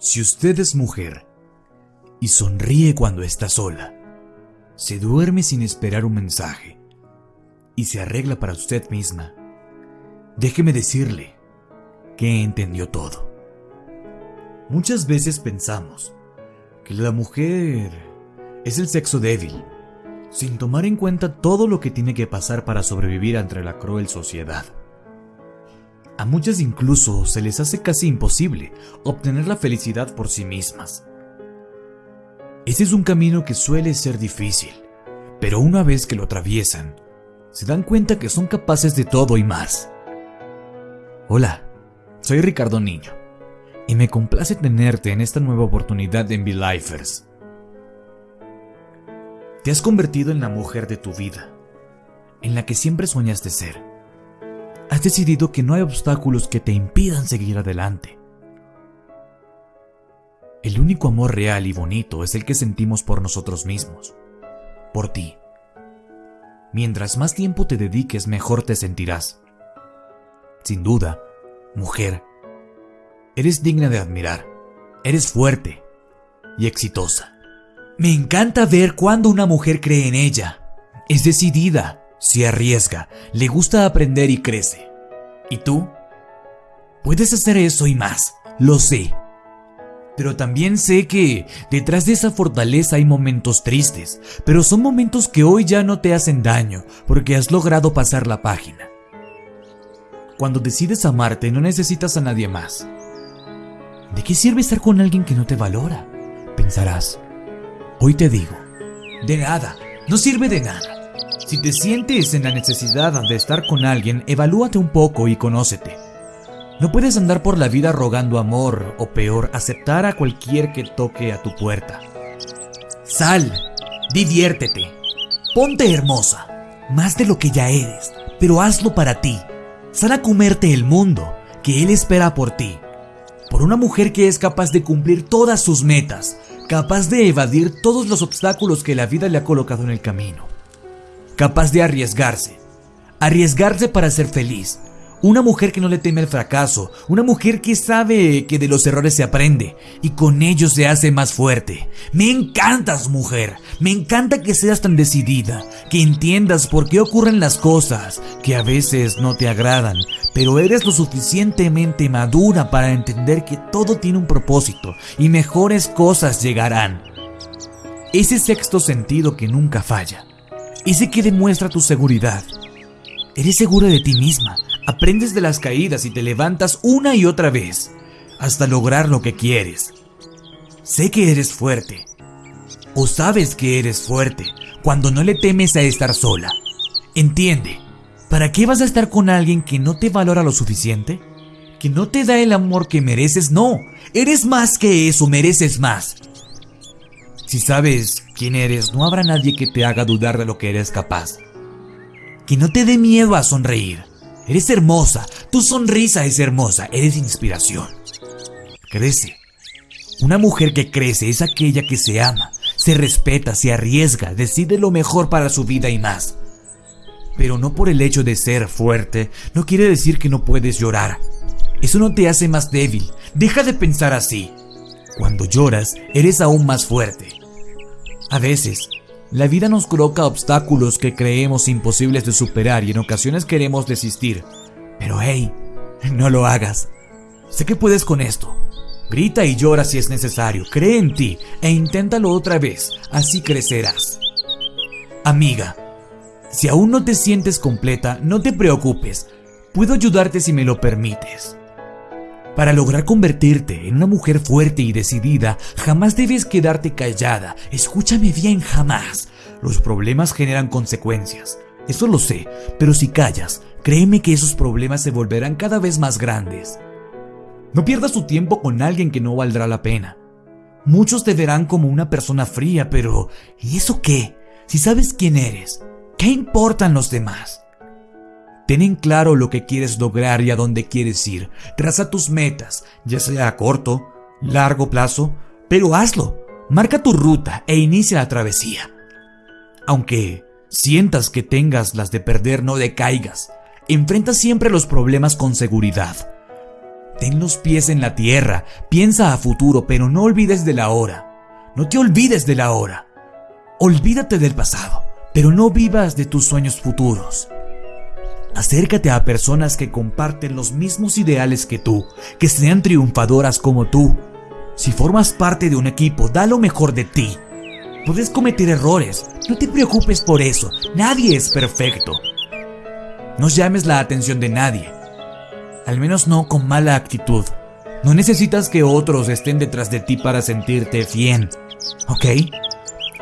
Si usted es mujer y sonríe cuando está sola, se duerme sin esperar un mensaje y se arregla para usted misma, déjeme decirle que entendió todo. Muchas veces pensamos que la mujer es el sexo débil, sin tomar en cuenta todo lo que tiene que pasar para sobrevivir ante la cruel sociedad. A muchas incluso se les hace casi imposible obtener la felicidad por sí mismas. Ese es un camino que suele ser difícil, pero una vez que lo atraviesan, se dan cuenta que son capaces de todo y más. Hola, soy Ricardo Niño, y me complace tenerte en esta nueva oportunidad en Be-Lifers. Te has convertido en la mujer de tu vida, en la que siempre soñaste ser has decidido que no hay obstáculos que te impidan seguir adelante. El único amor real y bonito es el que sentimos por nosotros mismos, por ti. Mientras más tiempo te dediques, mejor te sentirás. Sin duda, mujer, eres digna de admirar, eres fuerte y exitosa. Me encanta ver cuando una mujer cree en ella, es decidida, se arriesga, le gusta aprender y crece. ¿Y tú? Puedes hacer eso y más, lo sé. Pero también sé que detrás de esa fortaleza hay momentos tristes, pero son momentos que hoy ya no te hacen daño porque has logrado pasar la página. Cuando decides amarte no necesitas a nadie más. ¿De qué sirve estar con alguien que no te valora? Pensarás. Hoy te digo, de nada, no sirve de nada. Si te sientes en la necesidad de estar con alguien, evalúate un poco y conócete. No puedes andar por la vida rogando amor o peor, aceptar a cualquier que toque a tu puerta. Sal, diviértete, ponte hermosa, más de lo que ya eres, pero hazlo para ti. Sal a comerte el mundo que él espera por ti. Por una mujer que es capaz de cumplir todas sus metas, capaz de evadir todos los obstáculos que la vida le ha colocado en el camino capaz de arriesgarse. Arriesgarse para ser feliz. Una mujer que no le teme el fracaso, una mujer que sabe que de los errores se aprende y con ellos se hace más fuerte. Me encantas, mujer. Me encanta que seas tan decidida, que entiendas por qué ocurren las cosas, que a veces no te agradan, pero eres lo suficientemente madura para entender que todo tiene un propósito y mejores cosas llegarán. Ese sexto sentido que nunca falla ese que demuestra tu seguridad. Eres segura de ti misma, aprendes de las caídas y te levantas una y otra vez hasta lograr lo que quieres. Sé que eres fuerte, o sabes que eres fuerte cuando no le temes a estar sola. Entiende, ¿para qué vas a estar con alguien que no te valora lo suficiente? ¿Que no te da el amor que mereces? No, eres más que eso, mereces más. Si sabes quién eres, no habrá nadie que te haga dudar de lo que eres capaz. Que no te dé miedo a sonreír. Eres hermosa, tu sonrisa es hermosa, eres inspiración. Crece. Una mujer que crece es aquella que se ama, se respeta, se arriesga, decide lo mejor para su vida y más. Pero no por el hecho de ser fuerte, no quiere decir que no puedes llorar. Eso no te hace más débil. Deja de pensar así. Cuando lloras, eres aún más fuerte. A veces, la vida nos coloca obstáculos que creemos imposibles de superar y en ocasiones queremos desistir. Pero hey, no lo hagas. Sé que puedes con esto. Grita y llora si es necesario. Cree en ti e inténtalo otra vez. Así crecerás. Amiga, si aún no te sientes completa, no te preocupes. Puedo ayudarte si me lo permites. Para lograr convertirte en una mujer fuerte y decidida, jamás debes quedarte callada. Escúchame bien, jamás. Los problemas generan consecuencias. Eso lo sé, pero si callas, créeme que esos problemas se volverán cada vez más grandes. No pierdas tu tiempo con alguien que no valdrá la pena. Muchos te verán como una persona fría, pero ¿y eso qué? Si sabes quién eres, ¿qué importan los demás? Ten en claro lo que quieres lograr y a dónde quieres ir. Traza tus metas, ya sea a corto, largo plazo, pero hazlo. Marca tu ruta e inicia la travesía. Aunque sientas que tengas las de perder, no decaigas. Enfrenta siempre los problemas con seguridad. Ten los pies en la tierra, piensa a futuro, pero no olvides de la hora. No te olvides de la hora. Olvídate del pasado, pero no vivas de tus sueños futuros. Acércate a personas que comparten los mismos ideales que tú, que sean triunfadoras como tú. Si formas parte de un equipo, da lo mejor de ti. Puedes cometer errores, no te preocupes por eso, nadie es perfecto. No llames la atención de nadie, al menos no con mala actitud. No necesitas que otros estén detrás de ti para sentirte bien, ¿ok?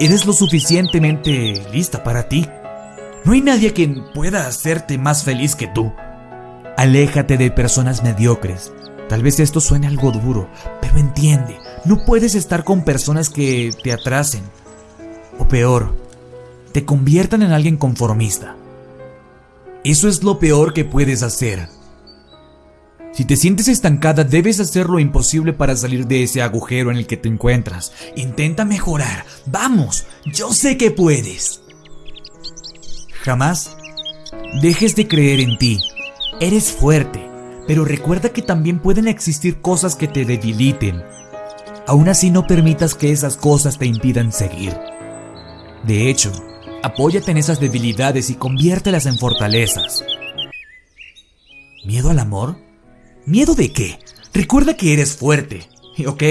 Eres lo suficientemente lista para ti. No hay nadie quien pueda hacerte más feliz que tú. Aléjate de personas mediocres. Tal vez esto suene algo duro, pero entiende, no puedes estar con personas que te atrasen. O peor, te conviertan en alguien conformista. Eso es lo peor que puedes hacer. Si te sientes estancada, debes hacer lo imposible para salir de ese agujero en el que te encuentras. Intenta mejorar. Vamos, yo sé que puedes. Jamás dejes de creer en ti. Eres fuerte, pero recuerda que también pueden existir cosas que te debiliten. Aún así no permitas que esas cosas te impidan seguir. De hecho, apóyate en esas debilidades y conviértelas en fortalezas. ¿Miedo al amor? ¿Miedo de qué? Recuerda que eres fuerte. Ok,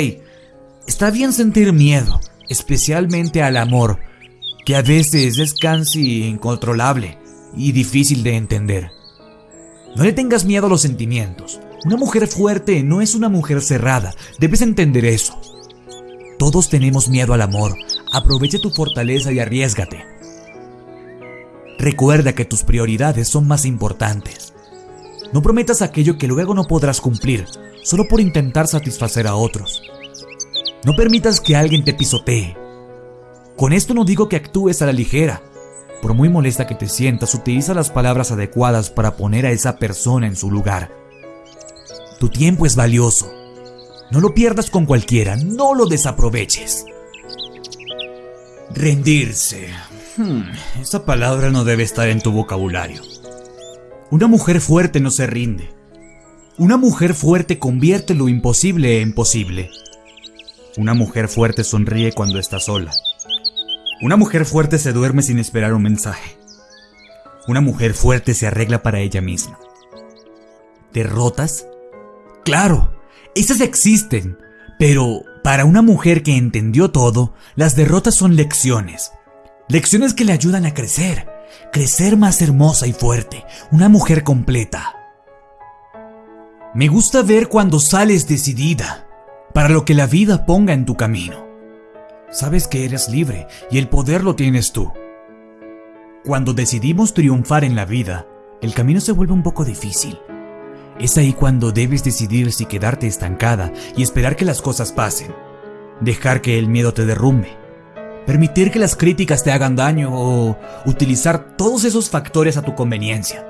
está bien sentir miedo, especialmente al amor, que a veces es casi incontrolable y difícil de entender. No le tengas miedo a los sentimientos. Una mujer fuerte no es una mujer cerrada, debes entender eso. Todos tenemos miedo al amor, aprovecha tu fortaleza y arriesgate. Recuerda que tus prioridades son más importantes. No prometas aquello que luego no podrás cumplir, solo por intentar satisfacer a otros. No permitas que alguien te pisotee, con esto no digo que actúes a la ligera. Por muy molesta que te sientas, utiliza las palabras adecuadas para poner a esa persona en su lugar. Tu tiempo es valioso. No lo pierdas con cualquiera, no lo desaproveches. Rendirse. Hmm, esa palabra no debe estar en tu vocabulario. Una mujer fuerte no se rinde. Una mujer fuerte convierte lo imposible en posible. Una mujer fuerte sonríe cuando está sola. Una mujer fuerte se duerme sin esperar un mensaje. Una mujer fuerte se arregla para ella misma. ¿Derrotas? Claro, esas existen, pero para una mujer que entendió todo, las derrotas son lecciones. Lecciones que le ayudan a crecer, crecer más hermosa y fuerte, una mujer completa. Me gusta ver cuando sales decidida para lo que la vida ponga en tu camino sabes que eres libre y el poder lo tienes tú. Cuando decidimos triunfar en la vida, el camino se vuelve un poco difícil. Es ahí cuando debes decidir si quedarte estancada y esperar que las cosas pasen. Dejar que el miedo te derrumbe. Permitir que las críticas te hagan daño o utilizar todos esos factores a tu conveniencia.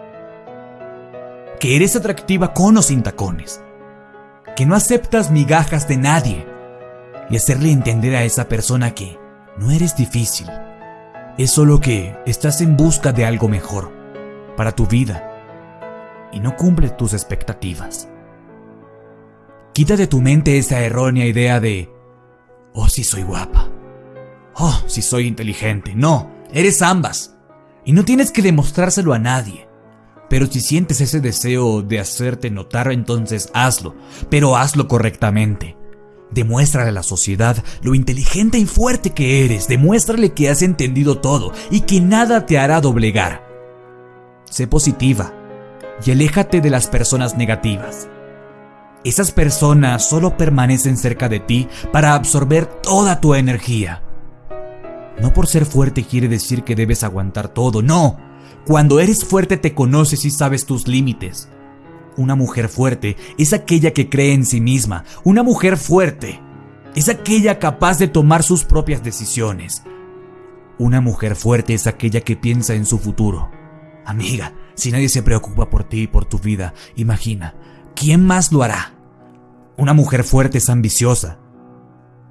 Que eres atractiva con o sin tacones. Que no aceptas migajas de nadie y hacerle entender a esa persona que no eres difícil. Es solo que estás en busca de algo mejor para tu vida y no cumple tus expectativas. Quita de tu mente esa errónea idea de, oh, si soy guapa, oh, si soy inteligente. No, eres ambas. Y no tienes que demostrárselo a nadie. Pero si sientes ese deseo de hacerte notar, entonces hazlo, pero hazlo correctamente. Demuéstrale a la sociedad lo inteligente y fuerte que eres. Demuéstrale que has entendido todo y que nada te hará doblegar. Sé positiva y aléjate de las personas negativas. Esas personas solo permanecen cerca de ti para absorber toda tu energía. No por ser fuerte quiere decir que debes aguantar todo, no. Cuando eres fuerte te conoces y sabes tus límites. Una mujer fuerte es aquella que cree en sí misma. Una mujer fuerte es aquella capaz de tomar sus propias decisiones. Una mujer fuerte es aquella que piensa en su futuro. Amiga, si nadie se preocupa por ti y por tu vida, imagina, ¿quién más lo hará? Una mujer fuerte es ambiciosa.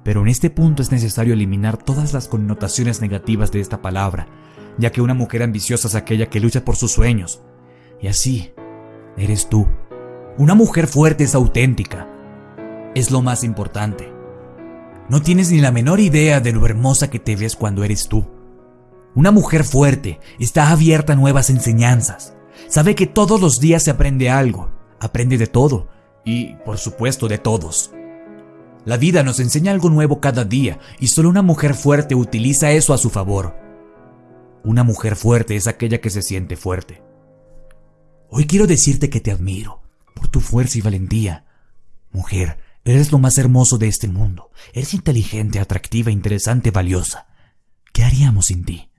Pero en este punto es necesario eliminar todas las connotaciones negativas de esta palabra, ya que una mujer ambiciosa es aquella que lucha por sus sueños. Y así, eres tú. Una mujer fuerte es auténtica. Es lo más importante. No tienes ni la menor idea de lo hermosa que te ves cuando eres tú. Una mujer fuerte está abierta a nuevas enseñanzas. Sabe que todos los días se aprende algo. Aprende de todo. Y, por supuesto, de todos. La vida nos enseña algo nuevo cada día y solo una mujer fuerte utiliza eso a su favor. Una mujer fuerte es aquella que se siente fuerte. Hoy quiero decirte que te admiro por tu fuerza y valentía. Mujer, eres lo más hermoso de este mundo. Eres inteligente, atractiva, interesante, valiosa. ¿Qué haríamos sin ti?